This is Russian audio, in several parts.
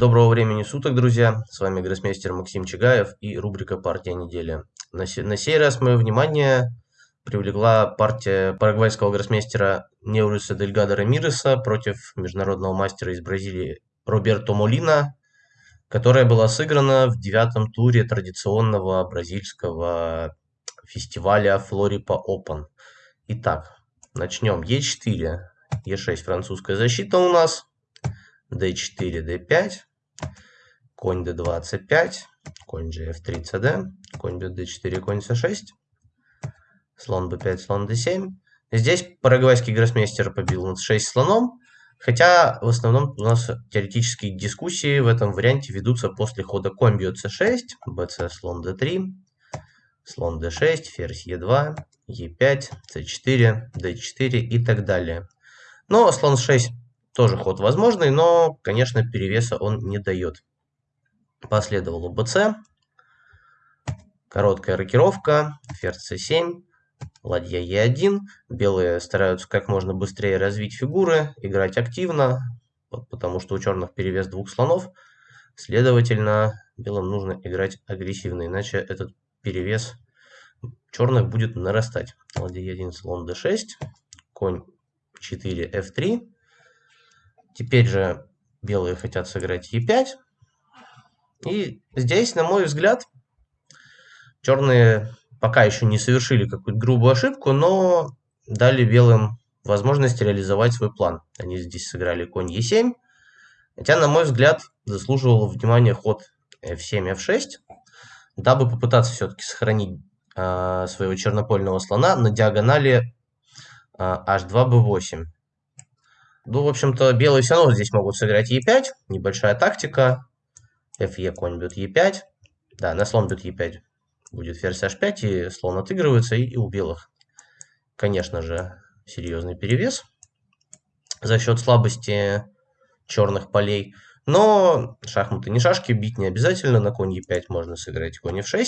Доброго времени суток, друзья! С вами гроссмейстер Максим Чигаев и рубрика «Партия недели». На, се на сей раз мое внимание привлекла партия парагвайского гроссмейстера Неуриса Дельгада Рамиреса против международного мастера из Бразилии Роберто Молина, которая была сыграна в девятом туре традиционного бразильского фестиваля Флорипа Open. Итак, начнем. Е4, Е6 французская защита у нас – d4, d5, конь d2, c5, конь gf3, cd, конь bd4, конь c6, слон b5, слон d7. Здесь парагвайский гроссмейстер побил на c6 слоном, хотя в основном у нас теоретические дискуссии в этом варианте ведутся после хода конь бьет c6, bc, слон d3, слон d6, ферзь e2, e5, c4, d4 и так далее. Но слон 6 тоже ход возможный, но, конечно, перевеса он не дает. Последовало БЦ. Короткая рокировка. Ферзь c7. Ладья e1. Белые стараются как можно быстрее развить фигуры, играть активно, потому что у черных перевес двух слонов. Следовательно, белым нужно играть агрессивно, иначе этот перевес черных будет нарастать. Ладья e1, слон d6, конь 4, f3. Теперь же белые хотят сыграть e5. И здесь, на мой взгляд, черные пока еще не совершили какую-то грубую ошибку, но дали белым возможность реализовать свой план. Они здесь сыграли конь e7. Хотя, на мой взгляд, заслуживал внимания ход f7, f6, дабы попытаться все-таки сохранить э, своего чернопольного слона на диагонали э, h2, b8. Ну, в общем-то, белые все равно здесь могут сыграть e5. Небольшая тактика. fe, конь бьет e5. Да, на слон бьет e5 будет ферзь h5, и слон отыгрывается, и, и у белых, конечно же, серьезный перевес за счет слабости черных полей. Но шахматы не шашки, бить не обязательно. На конь e5 можно сыграть конь f6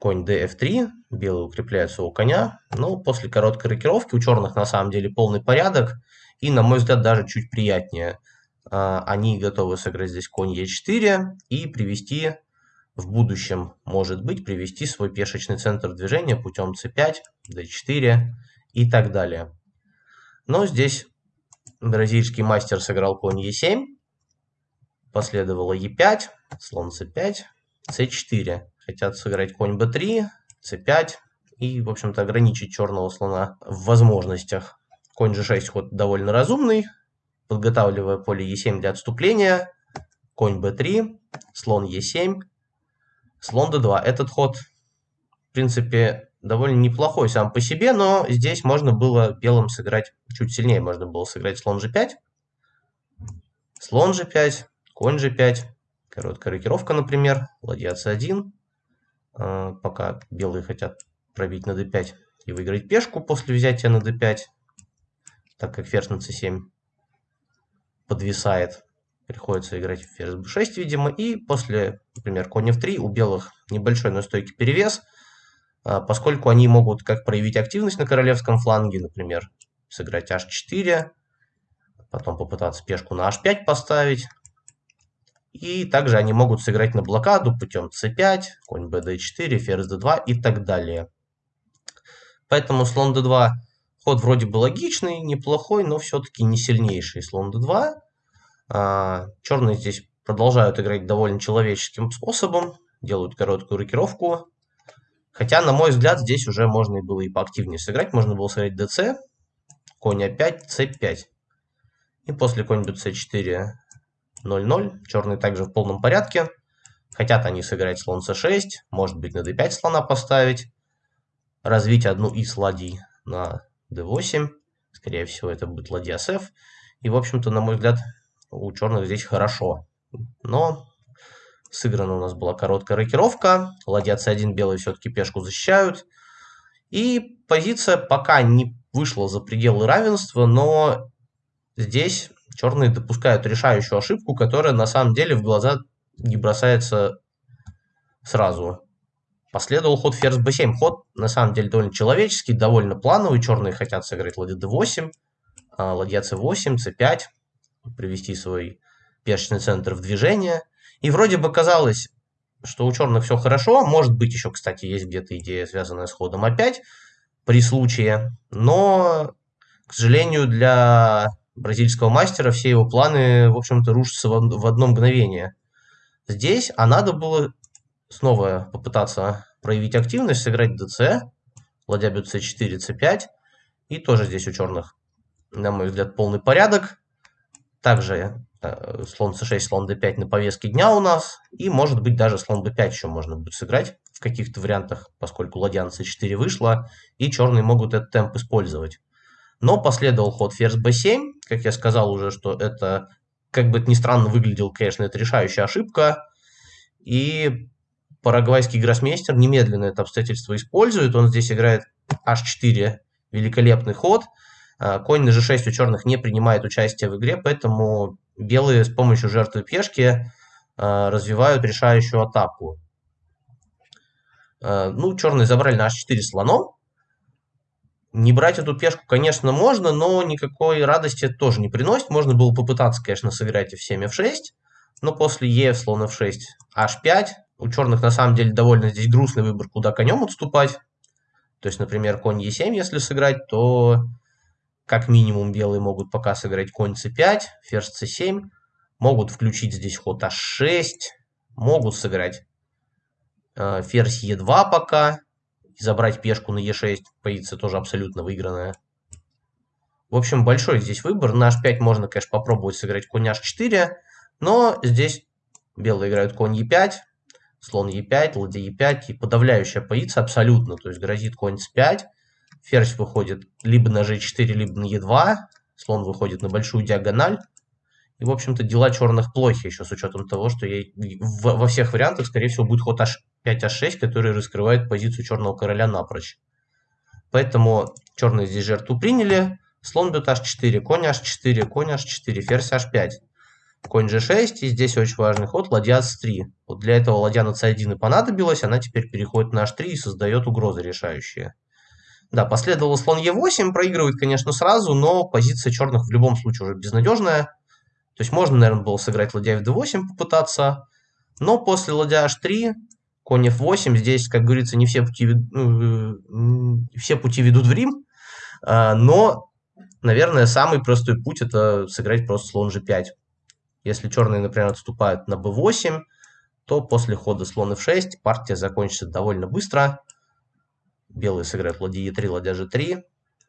конь df3, белый укрепляет своего коня, но после короткой рокировки у черных на самом деле полный порядок, и, на мой взгляд, даже чуть приятнее. А, они готовы сыграть здесь конь e4 и привести в будущем, может быть, привести свой пешечный центр движения путем c5, d4 и так далее. Но здесь бразильский мастер сыграл конь e7, последовало e5, слон c5, c4 хотят сыграть конь b3, c5 и, в общем-то, ограничить черного слона в возможностях. Конь g6 ход довольно разумный, подготавливая поле e7 для отступления. Конь b3, слон e7, слон d2. Этот ход, в принципе, довольно неплохой сам по себе, но здесь можно было белым сыграть чуть сильнее. Можно было сыграть слон g5, слон g5, конь g5, короткая рокировка, например, ладья c1, а, пока белые хотят пробить на d5 и выиграть пешку после взятия на d5, так как ферзь на c7 подвисает. Приходится играть ферзь b6, видимо, и после, например, конь f3 у белых небольшой, но стойкий перевес, а, поскольку они могут как проявить активность на королевском фланге, например, сыграть h4, потом попытаться пешку на h5 поставить, и также они могут сыграть на блокаду путем c5, конь bd4, ферзь d2 и так далее. Поэтому слон d2 ход вроде бы логичный, неплохой, но все-таки не сильнейший слон d2. А, черные здесь продолжают играть довольно человеческим способом, делают короткую рокировку. Хотя, на мой взгляд, здесь уже можно было и поактивнее сыграть. Можно было сыграть dc, конь a5, c5. И после конь bc4 0-0. Черные также в полном порядке. Хотят они сыграть слон c6, может быть на d5 слона поставить. Развить одну из ладей на d8. Скорее всего это будет ладья с f. И в общем-то, на мой взгляд, у черных здесь хорошо. Но сыграна у нас была короткая рокировка. Ладья c1 белые все-таки пешку защищают. И позиция пока не вышла за пределы равенства, но здесь черные допускают решающую ошибку, которая на самом деле в глаза не бросается сразу. Последовал ход ферзь b7. Ход на самом деле довольно человеческий, довольно плановый. Черные хотят сыграть ладья d8, а, ладья c8, c5, привести свой пешечный центр в движение. И вроде бы казалось, что у черных все хорошо. Может быть, еще, кстати, есть где-то идея, связанная с ходом опять при случае. Но, к сожалению, для бразильского мастера все его планы, в общем-то, рушатся в одно мгновение. Здесь, а надо было снова попытаться проявить активность, сыграть ДЦ, ладья бьет c4, c5. И тоже здесь у черных, на мой взгляд, полный порядок. Также э, слон c6, слон d5 на повестке дня у нас. И может быть даже слон b5 еще можно будет сыграть в каких-то вариантах, поскольку ладья на c4 вышла. И черные могут этот темп использовать. Но последовал ход ферзь b7. Как я сказал уже, что это, как бы это ни странно выглядел, конечно, это решающая ошибка. И парагвайский гроссмейстер немедленно это обстоятельство использует. Он здесь играет h4, великолепный ход. А, конь на g6 у черных не принимает участие в игре, поэтому белые с помощью жертвы пешки а, развивают решающую атаку. А, ну, черные забрали на h4 слоном. Не брать эту пешку, конечно, можно, но никакой радости это тоже не приносит. Можно было попытаться, конечно, сыграть f7, f6, но после e слон f6, h5 у черных на самом деле довольно здесь грустный выбор, куда конем отступать. То есть, например, конь Е7, если сыграть, то как минимум белые могут пока сыграть конь c5, ферзь c7. Могут включить здесь ход h6. Могут сыграть э, ферзь e2 пока. И забрать пешку на e6. Позиция тоже абсолютно выигранная. В общем, большой здесь выбор. На h5 можно, конечно, попробовать сыграть конь h4. Но здесь белые играют конь e5 слон Е5, ладья Е5, и подавляющая позиция абсолютно, то есть грозит конь С5, ферзь выходит либо на G4, либо на Е2, слон выходит на большую диагональ, и, в общем-то, дела черных плохи, еще с учетом того, что я, во всех вариантах, скорее всего, будет ход H5, H6, который раскрывает позицию черного короля напрочь. Поэтому черные здесь жертву приняли, слон бьет H4, конь H4, конь H4, ферзь H5 конь g6, и здесь очень важный ход, ладья c3. Вот для этого ладья на c1 и понадобилась, она теперь переходит на h3 и создает угрозы решающие. Да, последовало слон e8, проигрывает, конечно, сразу, но позиция черных в любом случае уже безнадежная. То есть можно, наверное, было сыграть ладья в d8 попытаться, но после ладья h3, конь f8, здесь, как говорится, не все пути, ну, все пути ведут в Рим, а, но, наверное, самый простой путь это сыграть просто слон g5. Если черные, например, отступают на b8, то после хода слон f6 партия закончится довольно быстро. Белые сыграют ладья e3, ладья g3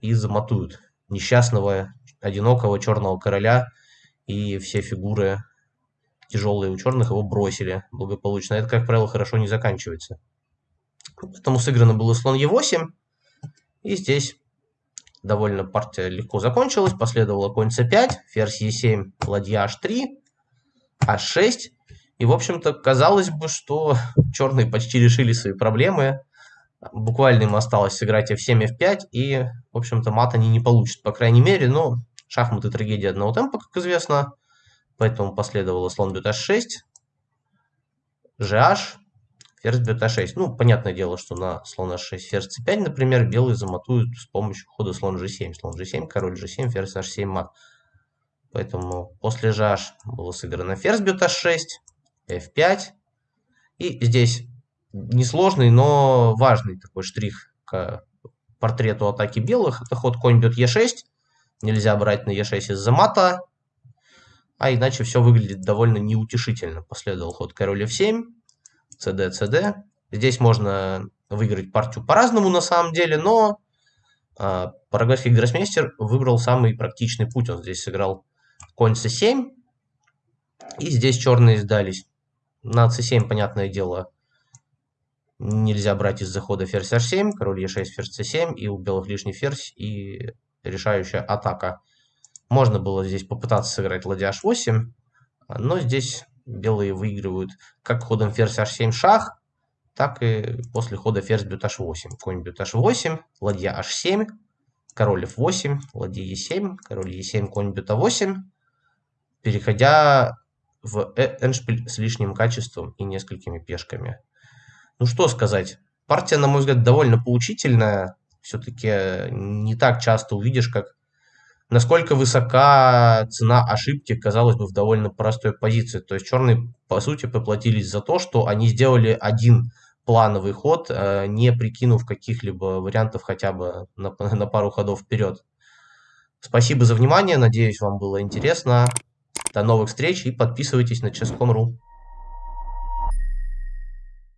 и замотуют несчастного, одинокого черного короля. И все фигуры тяжелые у черных его бросили благополучно. Это, как правило, хорошо не заканчивается. Поэтому сыграно было слон e8. И здесь довольно партия легко закончилась. Последовало конь c5, ферзь e7, ладья h3, h6. И, в общем-то, казалось бы, что черные почти решили свои проблемы. Буквально им осталось сыграть f7, f5, и, в общем-то, мат они не получат, по крайней мере. Но шахматы трагедия одного темпа, как известно. Поэтому последовало слон бьет h6, gh, ферзь бьет а6. Ну, понятное дело, что на слон h6, ферзь c5, например, белые замотуют с помощью хода слон g7. Слон g7, король g7, ферзь h7, мат. Поэтому после gh было сыграно ферзь бьет h6, f5. И здесь несложный, но важный такой штрих к портрету атаки белых. Это ход конь бьет e6. Нельзя брать на e6 из-за мата. А иначе все выглядит довольно неутешительно. Последовал ход король f7. CD, CD. Здесь можно выиграть партию по-разному на самом деле, но э, парагвайский гроссмейстер выбрал самый практичный путь. Он здесь сыграл конь c7, и здесь черные сдались. На c7, понятное дело, нельзя брать из захода ферзь h7, король e6, ферзь c7, и у белых лишний ферзь, и решающая атака. Можно было здесь попытаться сыграть ладья h8, но здесь белые выигрывают как ходом ферзь h7 шах, так и после хода ферзь бьет h8. Конь бьет h8, ладья h7, король f8, ладья e7, король e7, конь бьет a8, переходя в эндшпиль с лишним качеством и несколькими пешками. Ну что сказать, партия, на мой взгляд, довольно поучительная. Все-таки не так часто увидишь, как насколько высока цена ошибки, казалось бы, в довольно простой позиции. То есть черные, по сути, поплатились за то, что они сделали один плановый ход, э, не прикинув каких-либо вариантов хотя бы на, на пару ходов вперед. Спасибо за внимание, надеюсь, вам было интересно. До новых встреч и подписывайтесь на chess.com.ru.